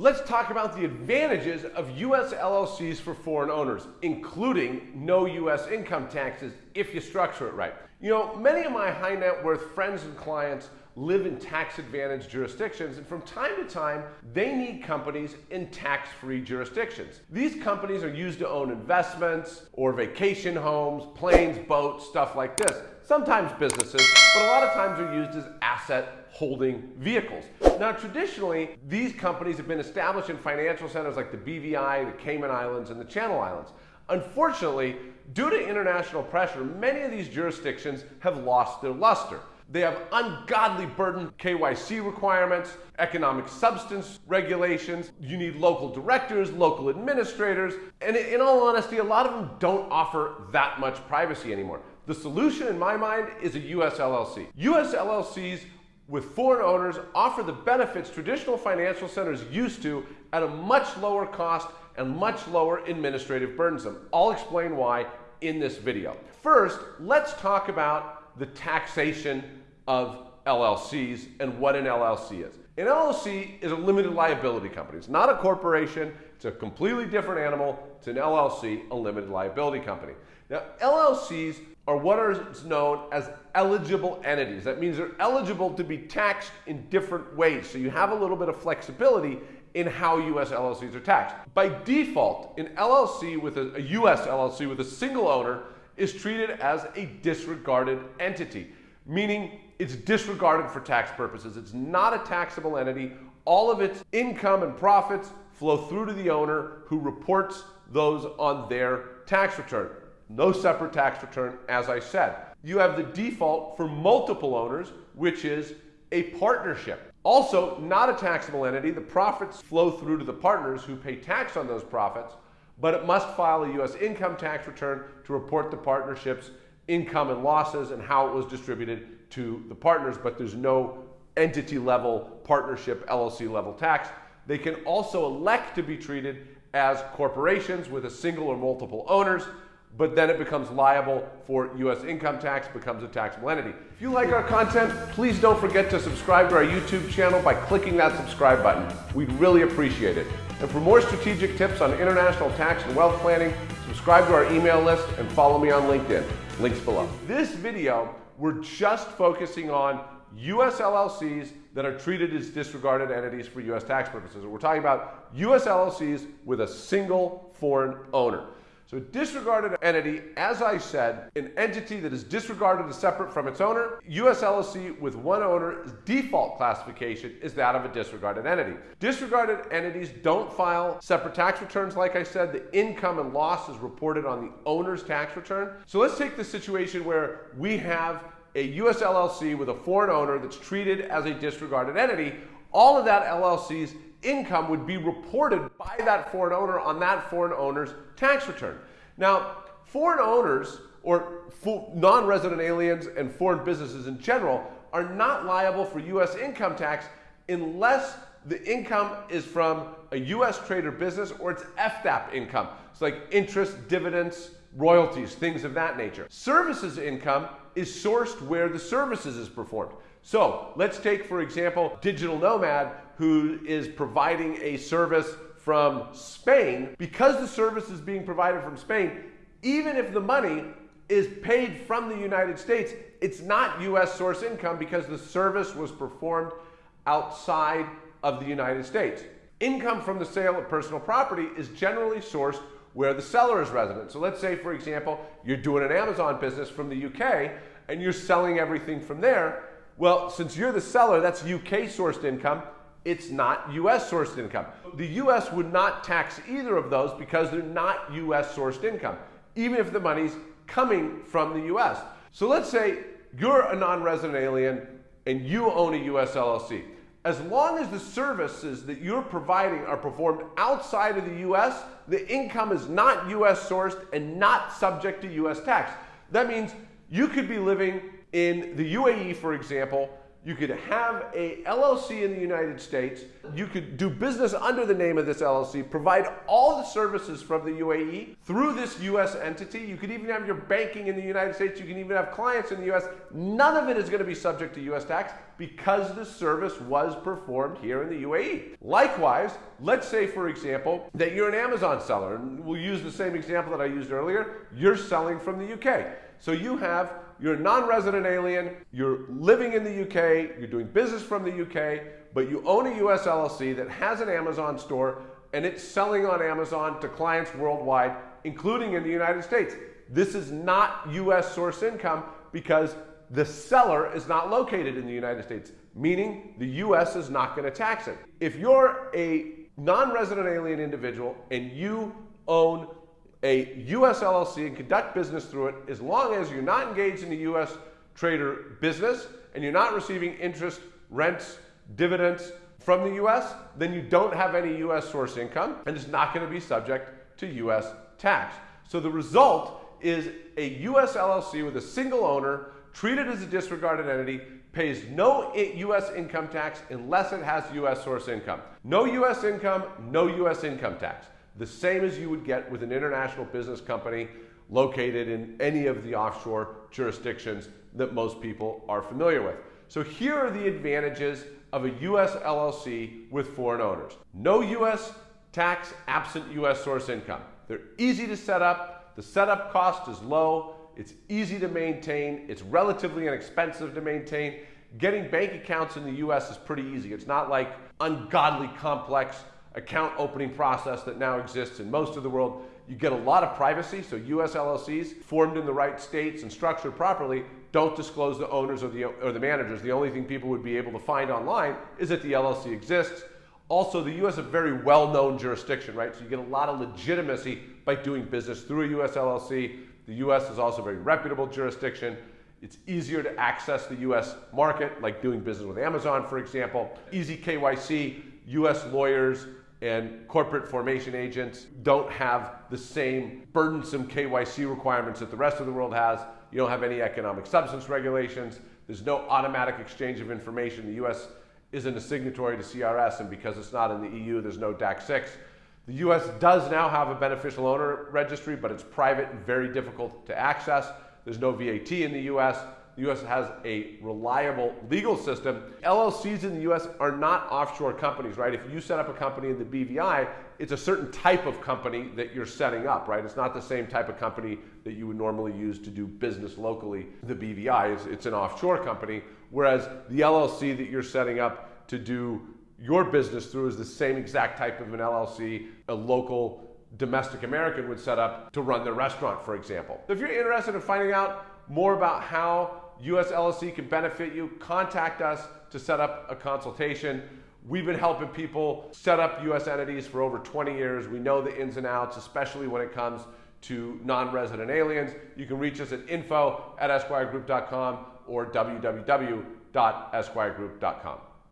Let's talk about the advantages of U.S. LLCs for foreign owners, including no U.S. income taxes if you structure it right. You know, many of my high net worth friends and clients live in tax advantaged jurisdictions, and from time to time, they need companies in tax free jurisdictions. These companies are used to own investments or vacation homes, planes, boats, stuff like this. Sometimes businesses, but a lot of times they're used as asset holding vehicles. Now, traditionally, these companies have been established in financial centers like the BVI, the Cayman Islands, and the Channel Islands. Unfortunately, due to international pressure, many of these jurisdictions have lost their luster. They have ungodly burden KYC requirements, economic substance regulations. You need local directors, local administrators, and in all honesty, a lot of them don't offer that much privacy anymore. The solution in my mind is a US LLC. US LLCs with foreign owners offer the benefits traditional financial centers used to at a much lower cost and much lower administrative burdensome. I'll explain why in this video. First, let's talk about the taxation of LLCs and what an LLC is. An LLC is a limited liability company. It's not a corporation. It's a completely different animal. It's an LLC, a limited liability company. Now, LLCs are what is known as eligible entities. That means they're eligible to be taxed in different ways. So you have a little bit of flexibility in how US LLCs are taxed. By default, an LLC with a, a US LLC with a single owner is treated as a disregarded entity, meaning it's disregarded for tax purposes. It's not a taxable entity. All of its income and profits flow through to the owner who reports those on their tax return. No separate tax return, as I said. You have the default for multiple owners, which is a partnership. Also, not a taxable entity. The profits flow through to the partners who pay tax on those profits, but it must file a U.S. income tax return to report the partnership's income and losses and how it was distributed to the partners, but there's no entity level, partnership, LLC level tax. They can also elect to be treated as corporations with a single or multiple owners but then it becomes liable for U.S. income tax, becomes a taxable entity. If you like our content, please don't forget to subscribe to our YouTube channel by clicking that subscribe button. We'd really appreciate it. And for more strategic tips on international tax and wealth planning, subscribe to our email list and follow me on LinkedIn. Links below. This video, we're just focusing on U.S. LLCs that are treated as disregarded entities for U.S. tax purposes. We're talking about U.S. LLCs with a single foreign owner. So disregarded entity, as I said, an entity that is disregarded as separate from its owner, US LLC with one owner's default classification is that of a disregarded entity. Disregarded entities don't file separate tax returns, like I said, the income and loss is reported on the owner's tax return. So let's take the situation where we have a US LLC with a foreign owner that's treated as a disregarded entity. All of that LLC's income would be reported by that foreign owner on that foreign owner's tax return. Now, foreign owners or non-resident aliens and foreign businesses in general are not liable for U.S. income tax unless the income is from a U.S. trade or business or it's FDAP income. It's like interest, dividends, royalties, things of that nature. Services income is sourced where the services is performed. So let's take, for example, Digital Nomad, who is providing a service from Spain. Because the service is being provided from Spain, even if the money is paid from the United States, it's not US source income because the service was performed outside of the United States. Income from the sale of personal property is generally sourced where the seller is resident. So let's say, for example, you're doing an Amazon business from the UK and you're selling everything from there. Well, since you're the seller, that's UK sourced income. It's not US sourced income. The US would not tax either of those because they're not US sourced income, even if the money's coming from the US. So let's say you're a non resident alien and you own a US LLC. As long as the services that you're providing are performed outside of the US, the income is not US sourced and not subject to US tax. That means you could be living in the UAE, for example, you could have a LLC in the United States. You could do business under the name of this LLC, provide all the services from the UAE through this US entity. You could even have your banking in the United States. You can even have clients in the US. None of it is going to be subject to US tax because the service was performed here in the UAE. Likewise, let's say, for example, that you're an Amazon seller, and we'll use the same example that I used earlier. You're selling from the UK. So you have you're a non-resident alien, you're living in the UK, you're doing business from the UK, but you own a US LLC that has an Amazon store and it's selling on Amazon to clients worldwide, including in the United States. This is not US source income because the seller is not located in the United States, meaning the US is not going to tax it. If you're a non-resident alien individual and you own a U.S. LLC and conduct business through it as long as you're not engaged in the U.S. trade or business and you're not receiving interest, rents, dividends from the U.S., then you don't have any U.S. source income and it's not going to be subject to U.S. tax. So the result is a U.S. LLC with a single owner treated as a disregarded entity pays no U.S. income tax unless it has U.S. source income. No U.S. income, no U.S. income tax the same as you would get with an international business company located in any of the offshore jurisdictions that most people are familiar with. So here are the advantages of a U.S. LLC with foreign owners. No U.S. tax absent U.S. source income. They're easy to set up. The setup cost is low. It's easy to maintain. It's relatively inexpensive to maintain. Getting bank accounts in the U.S. is pretty easy. It's not like ungodly complex account opening process that now exists in most of the world. You get a lot of privacy, so US LLCs formed in the right states and structured properly don't disclose the owners or the, or the managers. The only thing people would be able to find online is that the LLC exists. Also, the US is a very well-known jurisdiction, right? So you get a lot of legitimacy by doing business through a US LLC. The US is also a very reputable jurisdiction. It's easier to access the US market, like doing business with Amazon, for example. Easy KYC, US lawyers, and corporate formation agents don't have the same burdensome KYC requirements that the rest of the world has. You don't have any economic substance regulations. There's no automatic exchange of information. The US isn't a signatory to CRS, and because it's not in the EU, there's no DAC 6. The US does now have a beneficial owner registry, but it's private and very difficult to access. There's no VAT in the US. The U.S. has a reliable legal system. LLCs in the U.S. are not offshore companies, right? If you set up a company in the BVI, it's a certain type of company that you're setting up, right? It's not the same type of company that you would normally use to do business locally. The BVI is it's an offshore company, whereas the LLC that you're setting up to do your business through is the same exact type of an LLC a local domestic American would set up to run their restaurant, for example. If you're interested in finding out more about how US LLC can benefit you, contact us to set up a consultation. We've been helping people set up US entities for over 20 years. We know the ins and outs, especially when it comes to non-resident aliens. You can reach us at info at esquiregroup.com or www.esquiregroup.com.